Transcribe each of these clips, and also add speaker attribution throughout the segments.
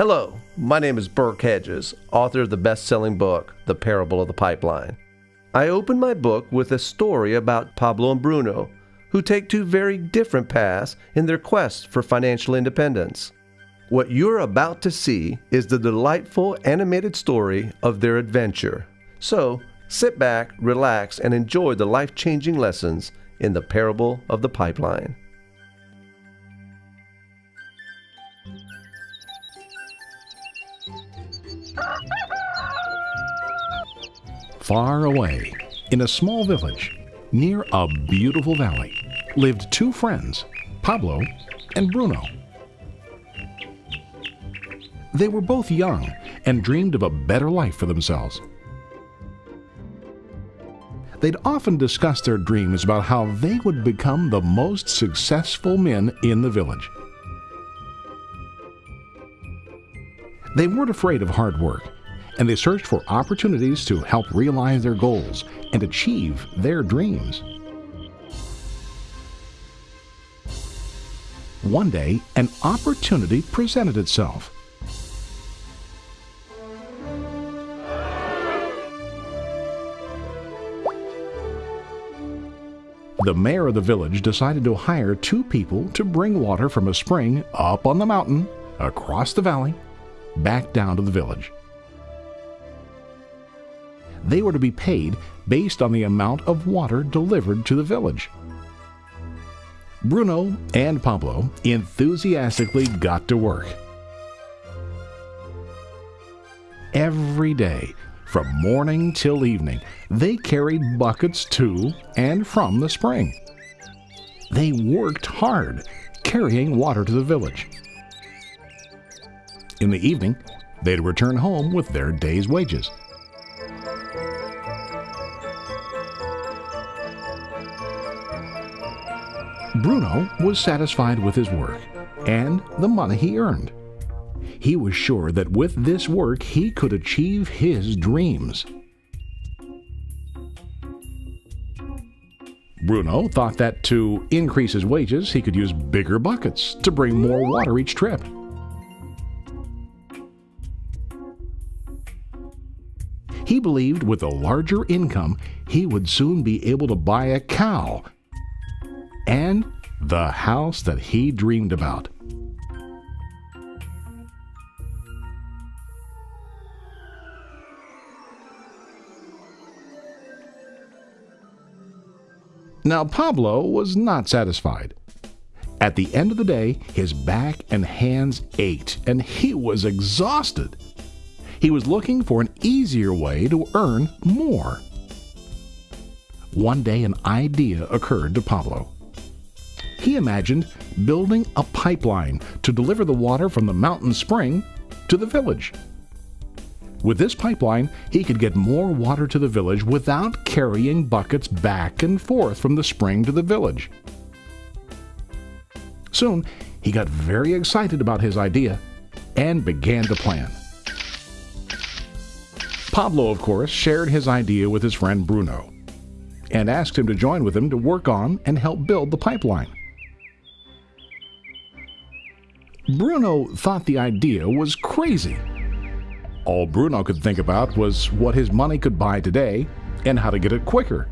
Speaker 1: Hello, my name is Burke Hedges, author of the best selling book, The Parable of the Pipeline. I open my book with a story about Pablo and Bruno, who take two very different paths in their quest for financial independence. What you're about to see is the delightful animated story of their adventure. So, sit back, relax, and enjoy the life changing lessons in the parable of the pipeline.
Speaker 2: Far away, in a small village, near a beautiful valley, lived two friends, Pablo and Bruno. They were both young and dreamed of a better life for themselves. They'd often discuss their dreams about how they would become the most successful men in the village. They weren't afraid of hard work, and they searched for opportunities to help realize their goals and achieve their dreams. One day, an opportunity presented itself. The mayor of the village decided to hire two people to bring water from a spring up on the mountain, across the valley, back down to the village. They were to be paid based on the amount of water delivered to the village. Bruno and Pablo enthusiastically got to work. Every day, from morning till evening, they carried buckets to and from the spring. They worked hard, carrying water to the village. In the evening, they'd return home with their day's wages. Bruno was satisfied with his work and the money he earned. He was sure that with this work he could achieve his dreams. Bruno thought that to increase his wages, he could use bigger buckets to bring more water each trip. He believed with a larger income, he would soon be able to buy a cow and the house that he dreamed about. Now, Pablo was not satisfied. At the end of the day, his back and hands ached, and he was exhausted. He was looking for an easier way to earn more. One day, an idea occurred to Pablo. He imagined building a pipeline to deliver the water from the mountain spring to the village. With this pipeline, he could get more water to the village without carrying buckets back and forth from the spring to the village. Soon, he got very excited about his idea and began to plan. Pablo, of course, shared his idea with his friend Bruno and asked him to join with him to work on and help build the pipeline. Bruno thought the idea was crazy all Bruno could think about was what his money could buy today and how to get it quicker.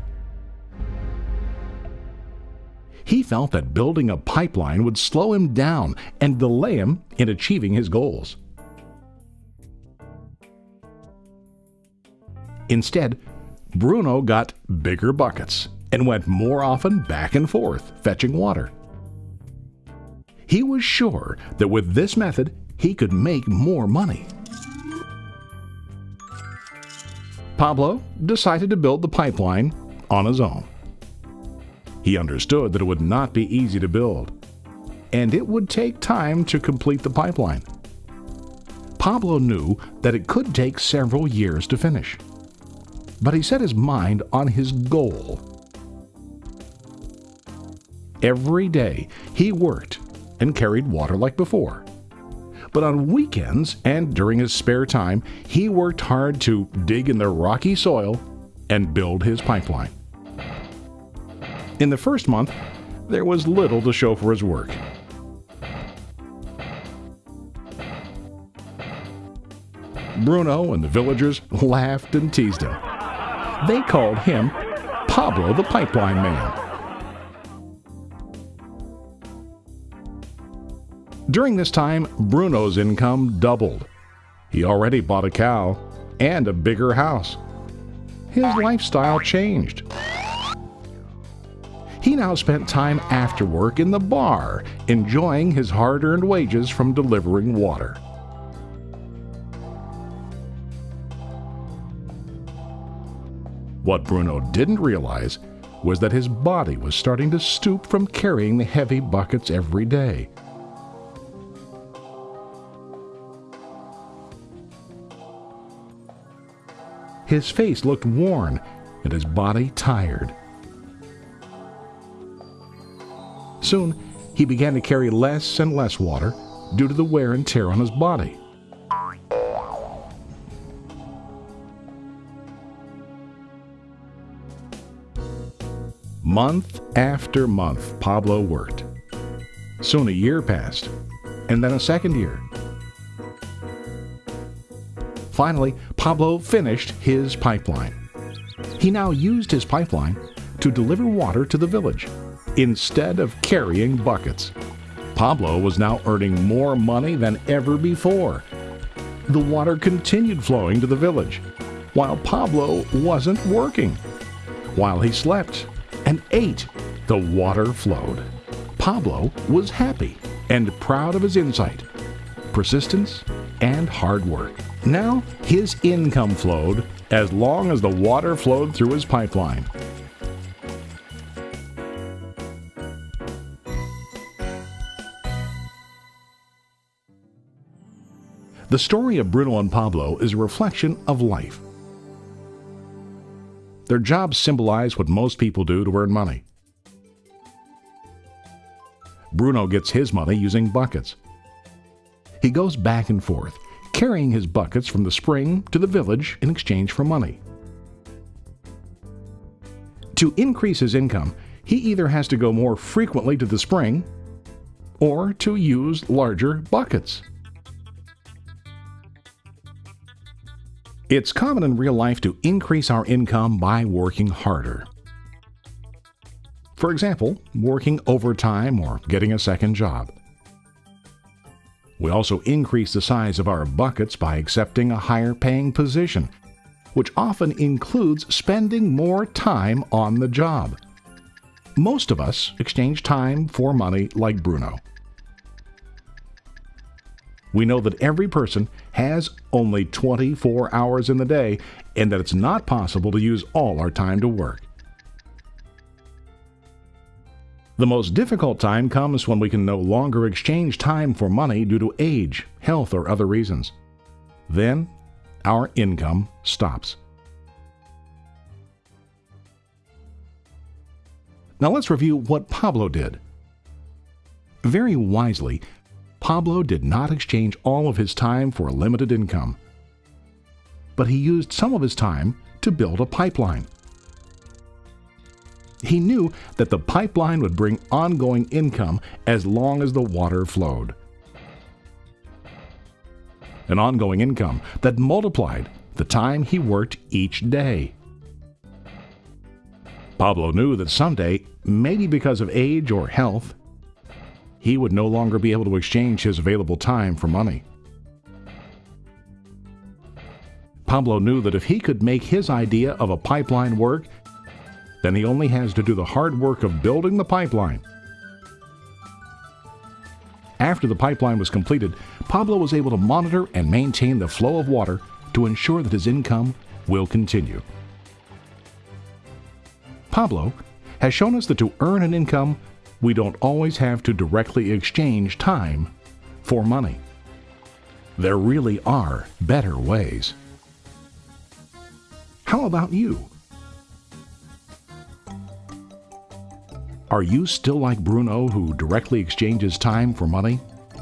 Speaker 2: He felt that building a pipeline would slow him down and delay him in achieving his goals. Instead, Bruno got bigger buckets and went more often back and forth fetching water. He was sure that with this method, he could make more money. Pablo decided to build the pipeline on his own. He understood that it would not be easy to build, and it would take time to complete the pipeline. Pablo knew that it could take several years to finish, but he set his mind on his goal. Every day he worked and carried water like before but on weekends and during his spare time, he worked hard to dig in the rocky soil and build his pipeline. In the first month, there was little to show for his work. Bruno and the villagers laughed and teased him. They called him Pablo the Pipeline Man. During this time, Bruno's income doubled. He already bought a cow and a bigger house. His lifestyle changed. He now spent time after work in the bar, enjoying his hard earned wages from delivering water. What Bruno didn't realize was that his body was starting to stoop from carrying the heavy buckets every day. His face looked worn and his body tired. Soon, he began to carry less and less water due to the wear and tear on his body. Month after month, Pablo worked. Soon a year passed, and then a second year. Finally, Pablo finished his pipeline. He now used his pipeline to deliver water to the village instead of carrying buckets. Pablo was now earning more money than ever before. The water continued flowing to the village, while Pablo wasn't working. While he slept and ate, the water flowed. Pablo was happy and proud of his insight, persistence, and hard work. Now his income flowed as long as the water flowed through his pipeline. The story of Bruno and Pablo is a reflection of life. Their jobs symbolize what most people do to earn money. Bruno gets his money using buckets. He goes back and forth, carrying his buckets from the spring to the village in exchange for money. To increase his income, he either has to go more frequently to the spring or to use larger buckets. It's common in real life to increase our income by working harder. For example, working overtime or getting a second job. We also increase the size of our buckets by accepting a higher paying position, which often includes spending more time on the job. Most of us exchange time for money like Bruno. We know that every person has only 24 hours in the day and that it's not possible to use all our time to work. The most difficult time comes when we can no longer exchange time for money due to age, health, or other reasons. Then, our income stops. Now let's review what Pablo did. Very wisely, Pablo did not exchange all of his time for a limited income, but he used some of his time to build a pipeline. He knew that the pipeline would bring ongoing income as long as the water flowed. An ongoing income that multiplied the time he worked each day. Pablo knew that someday, maybe because of age or health, he would no longer be able to exchange his available time for money. Pablo knew that if he could make his idea of a pipeline work, then he only has to do the hard work of building the pipeline. After the pipeline was completed, Pablo was able to monitor and maintain the flow of water to ensure that his income will continue. Pablo has shown us that to earn an income, we don't always have to directly exchange time for money. There really are better ways. How about you? Are you still like Bruno who directly exchanges time for money?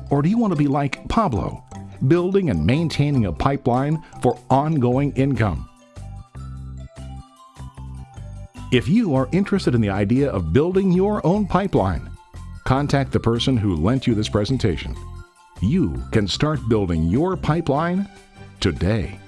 Speaker 2: Or do you want to be like Pablo, building and maintaining a pipeline for ongoing income? If you are interested in the idea of building your own pipeline, contact the person who lent you this presentation. You can start building your pipeline today.